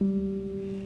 うん。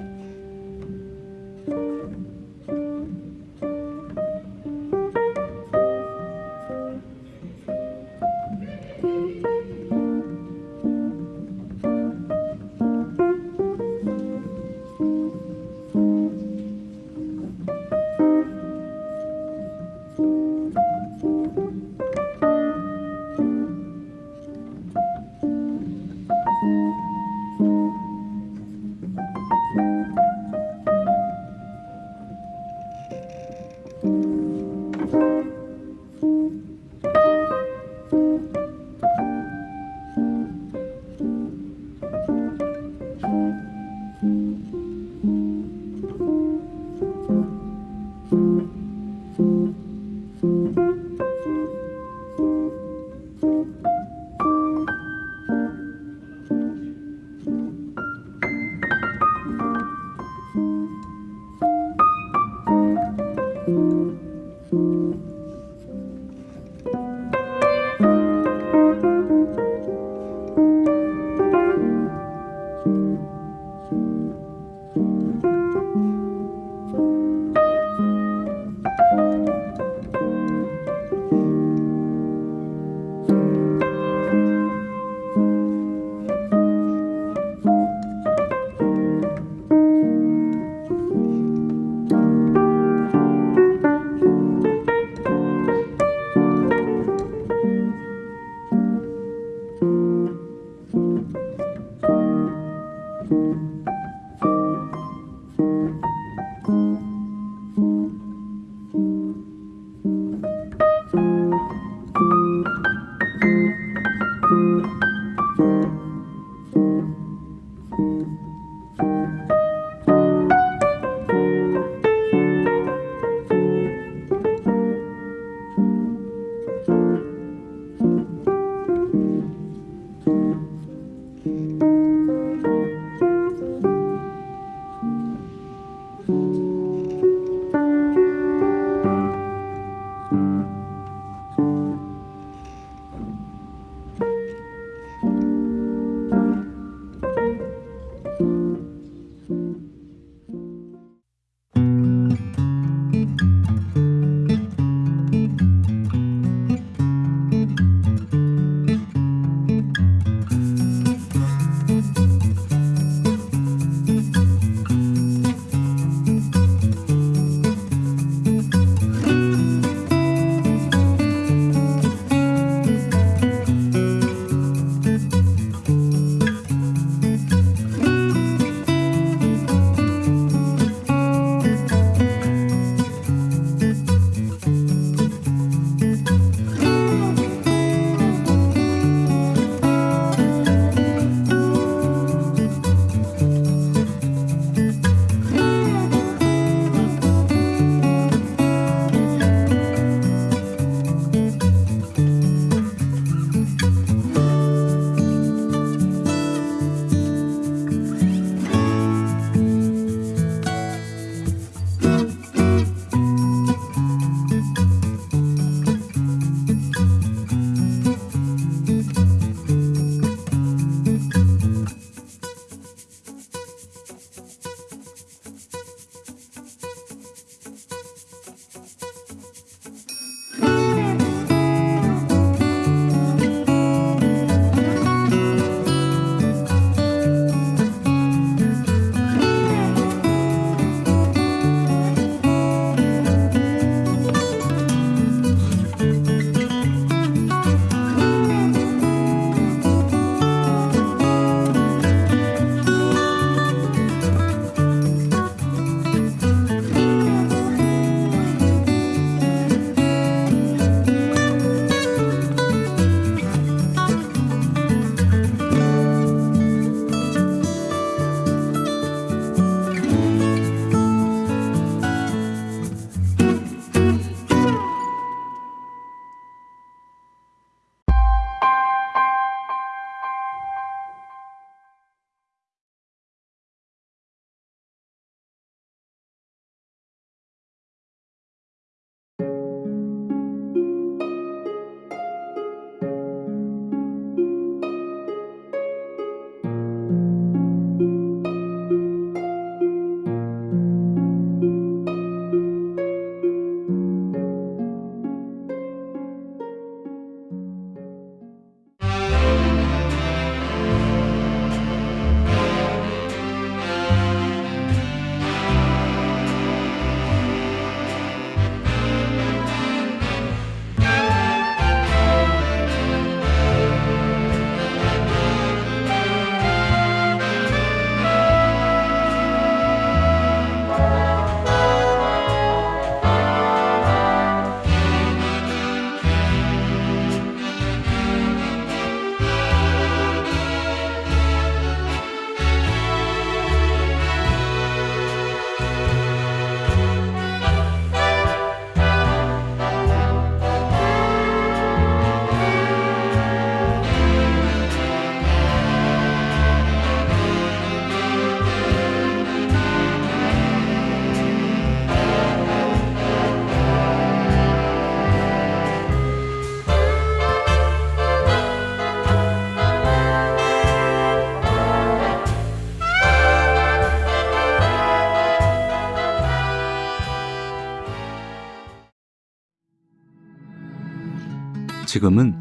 지금은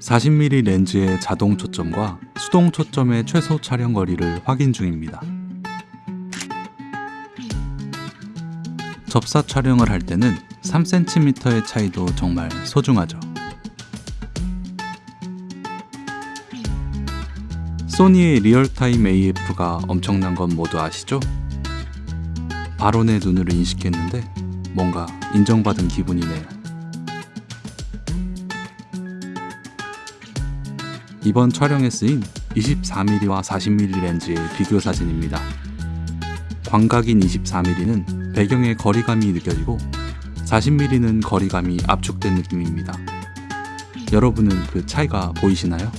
40mm 렌즈의 자동 초점과 수동 초점의 최소 촬영 거리를 확인 중입니다. 접사 촬영을 할 때는 3cm의 차이도 정말 소중하죠. 소니의 real-time AF가 엄청난 건 모두 아시죠? 내 눈으로 인식했는데 뭔가 인정받은 기분이네요. 이번 촬영에 쓰인 24mm와 40mm 렌즈의 비교 사진입니다. 광각인 24mm는 배경의 거리감이 느껴지고 40mm는 거리감이 압축된 느낌입니다. 여러분은 그 차이가 보이시나요?